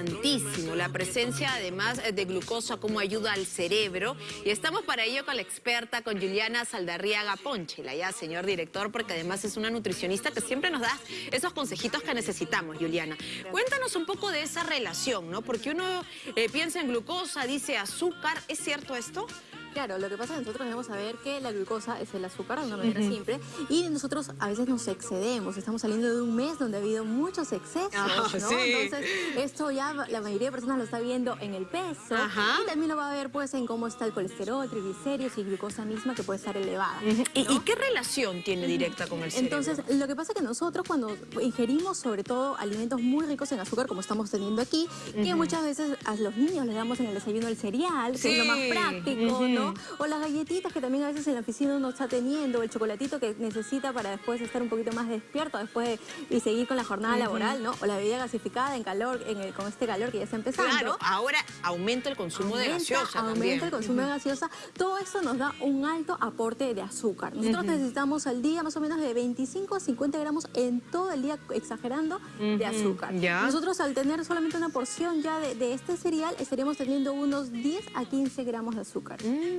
Importantísimo, la presencia además de glucosa como ayuda al cerebro y estamos para ello con la experta, con Juliana Saldarriaga Ponche, ya señor director, porque además es una nutricionista que siempre nos da esos consejitos que necesitamos, Juliana. Cuéntanos un poco de esa relación, ¿no? Porque uno eh, piensa en glucosa, dice azúcar, ¿es cierto esto? Claro, lo que pasa es que nosotros debemos saber que la glucosa es el azúcar de una manera simple y nosotros a veces nos excedemos. Estamos saliendo de un mes donde ha habido muchos excesos, ah, ¿no? Entonces, esto ya la mayoría de personas lo está viendo en el peso y también lo va a ver pues en cómo está el colesterol, triglicéridos y glucosa misma que puede estar elevada. ¿Y, qué relación tiene directa con el cerebro? Entonces, lo que pasa es que nosotros cuando ingerimos sobre todo alimentos muy ricos en azúcar, como estamos teniendo aquí, que muchas veces a los niños les damos en el desayuno el cereal, que es lo más práctico, ¿no? O las galletitas que también a veces en la oficina uno está teniendo, el chocolatito que necesita para después estar un poquito más despierto después y seguir con la jornada laboral, ¿no? O la bebida gasificada en calor, en con este calor que ya está empezando. Claro, ahora aumenta el consumo de gaseosa Aumenta el consumo de gaseosa. Todo eso nos da un alto aporte de azúcar. Nosotros necesitamos al día más o menos de 25 a 50 gramos en todo el día, exagerando, de azúcar. Nosotros al tener solamente una porción ya de, este cereal, estaríamos teniendo unos 10 a 15 gramos de azúcar. Mm.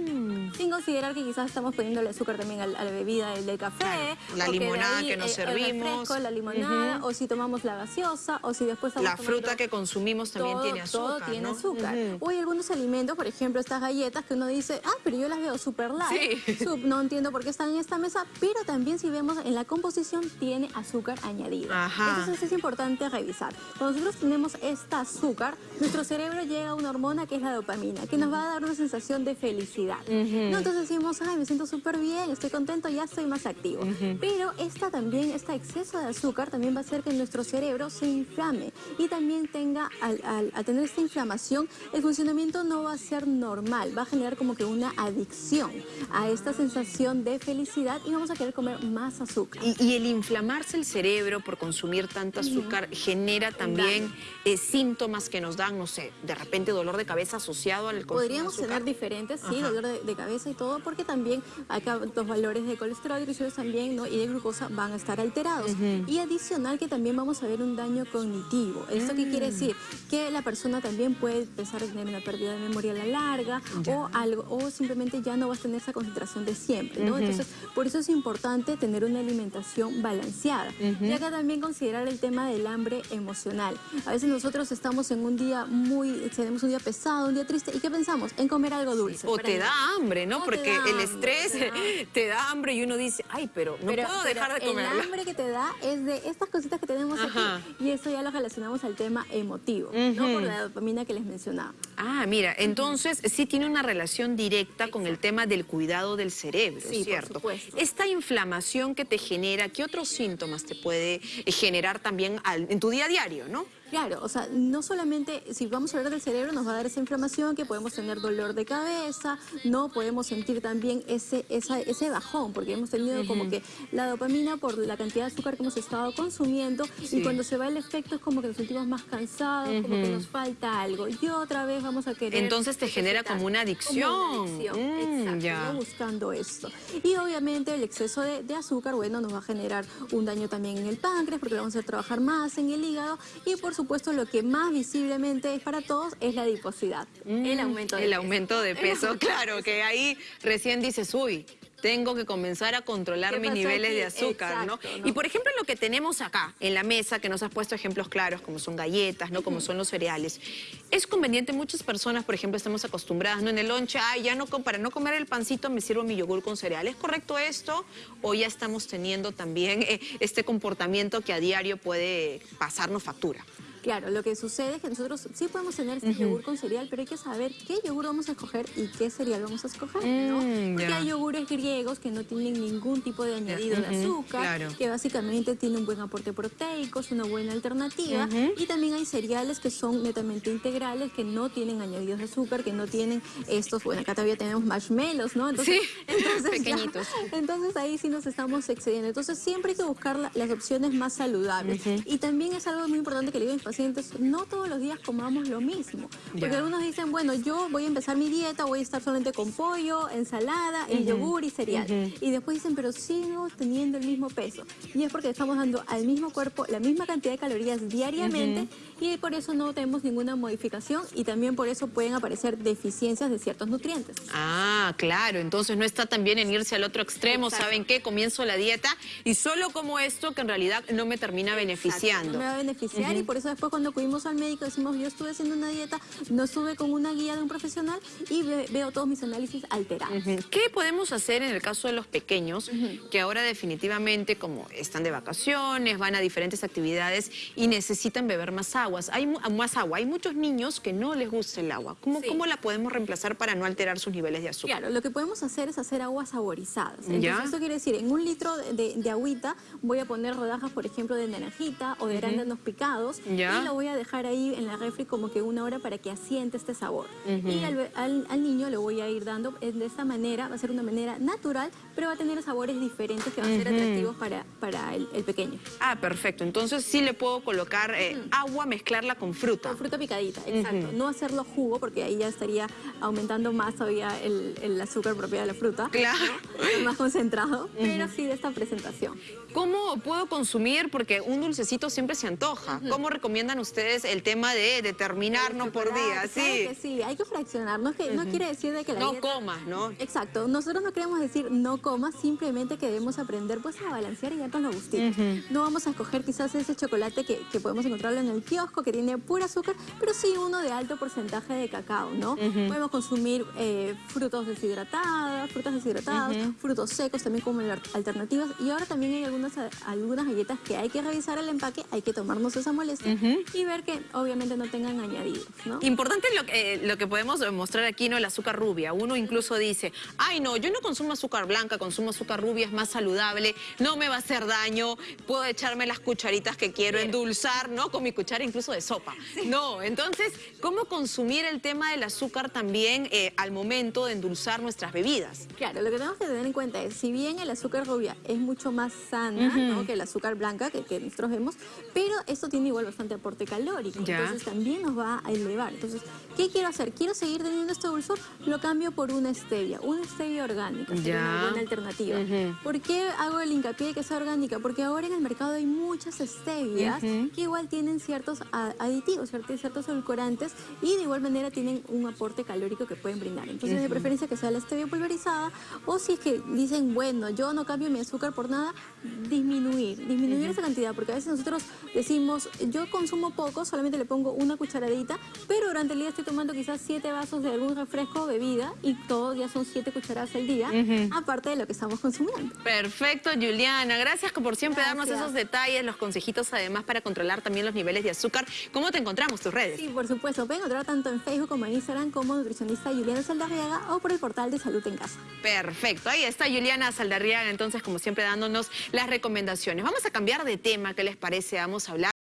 Sin considerar que quizás estamos poniendo el azúcar también a, la bebida del, café. La limonada que nos servimos. la limonada, o si tomamos la gaseosa, o si después... La fruta que consumimos también tiene azúcar, Todo tiene azúcar. O hay algunos alimentos, por ejemplo, estas galletas que uno dice, ah, pero yo las veo súper light. no entiendo por qué están en esta mesa, pero también si vemos en la composición tiene azúcar añadido. Entonces es importante revisar. Cuando nosotros tenemos esta azúcar, nuestro cerebro llega a una hormona que es la dopamina, que nos va a dar una sensación de felicidad. ¿No? Entonces decimos, ay, me siento súper bien, estoy contento, ya estoy más activo. Pero esta también, este exceso de azúcar también va a hacer que nuestro cerebro se inflame y también tenga, al, al, tener esta inflamación, el funcionamiento no va a ser normal, va a generar como que una adicción a esta sensación de felicidad y vamos a querer comer más azúcar. Y, el inflamarse el cerebro por consumir tanta azúcar genera también eh, síntomas que nos dan, no sé, de repente dolor de cabeza asociado al consumo Podríamos tener diferentes, sí, dolor de, de, cabeza y todo, porque también acá los valores de colesterol y también, ¿no? y de glucosa van a estar alterados. Y adicional que también vamos a ver un daño cognitivo. ¿Esto qué quiere mm. decir? Que la persona también puede empezar a tener una pérdida de memoria a la larga o algo, o simplemente ya no va a tener esa concentración de siempre, ¿no? Entonces, por eso es importante tener una alimentación balanceada. Y acá también considerar el tema del hambre emocional. A veces nosotros estamos en un día muy, tenemos un día pesado, un día triste, ¿y qué pensamos? En comer algo dulce. O te da hambre, ¿no? Porque el estrés te da. hambre y uno dice, ay, pero no puedo dejar de comer. El hambre que te da es de estas cositas que tenemos aquí y eso ya lo relacionamos al tema emotivo, no por la dopamina que les mencionaba. Ah, mira, entonces sí tiene una relación directa con el tema del cuidado del cerebro, ¿cierto? Esta inflamación que te genera, ¿qué otros síntomas te puede generar también en tu día a diario, no? Claro, o sea, no solamente, si vamos a hablar del cerebro, nos va a dar esa inflamación, que podemos tener dolor de cabeza, no podemos sentir también ese, ese bajón, porque hemos tenido como que la dopamina por la cantidad de azúcar que hemos estado consumiendo, y cuando se va el efecto es como que nos sentimos más cansados, como que nos falta algo, y otra vez vamos a querer... Entonces te genera como una adicción. Como una adicción, mm, exacto, buscando esto. Y obviamente el exceso de, de, azúcar, bueno, nos va a generar un daño también en el páncreas, porque vamos a trabajar más en el hígado, y por supuesto, lo que más visiblemente es para todos es la adiposidad, el aumento de el Aumento de peso, claro, que ahí recién dices, uy, tengo que comenzar a controlar mis niveles de azúcar, ¿no? Y por ejemplo lo que tenemos acá en la mesa, que nos has puesto ejemplos claros, como son galletas, ¿no? Como son los cereales. Es conveniente, muchas personas, por ejemplo, estamos acostumbradas, ¿no? En el lonche, ay, ya no, para no comer el pancito me sirvo mi yogur con cereal. ¿Es correcto esto? ¿O ya estamos teniendo también eh, este comportamiento que a diario puede pasarnos factura? Claro, lo que sucede es que nosotros sí podemos tener este yogur con cereal, pero hay que saber qué yogur vamos a escoger y qué cereal vamos a escoger, ¿no? Mm, Porque hay yogures griegos que no tienen ningún tipo de añadido de azúcar, que básicamente tienen un buen aporte proteico, es una buena alternativa. Y también hay cereales que son netamente integrales, que no tienen añadidos de azúcar, que no tienen estos, bueno, acá todavía tenemos marshmallows, ¿no? Entonces, sí, entonces pequeñitos. entonces ahí sí nos estamos excediendo. Entonces siempre hay que buscar las opciones más saludables. Y también es algo muy importante que le digo a pacientes, no todos los días comamos lo mismo. Porque algunos dicen, bueno, yo voy a empezar mi dieta, voy a estar solamente con pollo, ensalada, el yogur y cereal. Y después dicen, pero sigo teniendo el mismo peso. Y es porque estamos dando al mismo cuerpo la misma cantidad de calorías diariamente y por eso no tenemos ninguna modificación y también por eso pueden aparecer deficiencias de ciertos nutrientes. Ah, claro, entonces no está también en irse al otro extremo, ¿saben qué? Comienzo la dieta y solo como esto que en realidad no me termina beneficiando. no me va a beneficiar y por eso después cuando acudimos al médico decimos, yo estuve haciendo una dieta, no estuve con una guía de un profesional y veo todos mis análisis alterados. ¿Qué podemos hacer en el caso de los pequeños que ahora definitivamente como están de vacaciones, van a diferentes actividades y necesitan beber más aguas? Hay más agua. Hay muchos niños que no les gusta el agua. ¿Cómo, ¿Cómo la podemos reemplazar para no alterar sus niveles de azúcar? Claro, lo que podemos hacer es hacer aguas saborizadas. Entonces, eso quiere decir, en un litro de, de, agüita voy a poner rodajas, por ejemplo, de naranjita o de arándanos picados y lo voy a dejar ahí en la refri como que una hora para que asiente este sabor. Y al, al niño le voy a ir dando de esta manera, va a ser una manera natural, pero va a tener sabores diferentes que van a ser atractivos para, para el, pequeño. Ah, perfecto. Entonces sí le puedo colocar eh, agua, mezclarla con fruta. Con fruta picadita, exacto. No hacerlo jugo porque ahí ya estaría aumentando más todavía el, azúcar propio de la fruta. Claro. Más concentrado, pero sí de esta presentación. ¿Cómo puedo consumir? Porque un dulcecito siempre se antoja. ¿Cómo recomiendan ustedes el tema de determinarnos por día? Sí. sí, hay que fraccionar. No, que, no quiere decir de que la No comas, ¿no? Exacto. Nosotros no queremos decir no comas, simplemente que debemos aprender pues a balancear y darnos los gustitos. No vamos a escoger quizás ese chocolate que, podemos encontrarlo en el kiosco, que tiene pura azúcar, pero sí uno de alto porcentaje de cacao, ¿no? Podemos consumir eh, frutos deshidratados, frutas deshidratadas, frutos secos también como alternativas. Y ahora también hay algunas, algunas galletas que hay que revisar el empaque, hay que tomarnos esa molestia y ver que obviamente no tengan añadidos, ¿no? Importante lo, que, lo que podemos mostrar aquí, ¿no? El azúcar rubia. Uno incluso dice, ay no, yo no consumo azúcar blanca, consumo azúcar rubia, es más saludable, no me va a hacer daño, puedo echarme las cucharitas que quiero endulzar, ¿no? Con mi cuchara incluso de sopa. No, entonces, ¿cómo consumir el tema del azúcar también eh, al momento de endulzar nuestras bebidas? Claro, lo que tenemos que tener en cuenta es, si bien el azúcar rubia es mucho más sana que el azúcar blanca que, que, nosotros vemos, pero esto tiene igual bastante aporte calórico, entonces también nos va a elevar. Entonces, ¿qué quiero hacer? ¿Quiero seguir teniendo este dulzor? Lo cambio por una stevia, una stevia orgánica, sería una buena alternativa. ¿Por qué hago el hincapié de que sea orgánica? Porque ahora en el mercado hay muchas stevias que igual tienen ciertos aditivos, ciertos edulcorantes y de igual manera tienen un aporte calórico que pueden brindar. Entonces, de preferencia que sea la stevia pulverizada o si es que dicen, bueno, yo no cambio mi azúcar por nada, disminuir, disminuir esa cantidad, porque a veces nosotros decimos, yo consumo poco, solamente le pongo una cucharadita, pero durante el día estoy tomando quizás siete vasos de algún refresco o bebida y todos ya son siete cucharadas al día, aparte de lo que estamos consumiendo. Perfecto, Juliana. Gracias por siempre darnos esos detalles, los consejitos además para controlar también los niveles de azúcar. ¿Cómo te encontramos, tus redes? Sí, por supuesto. Pueden encontrar tanto en Facebook como en Instagram como nutricionista Juliana Saldarriaga o por el portal de Salud en Casa. Perfecto. Ahí está Juliana Saldarriaga, entonces, como siempre, dándonos las recomendaciones. Vamos a cambiar de tema, ¿qué les parece? Vamos a hablar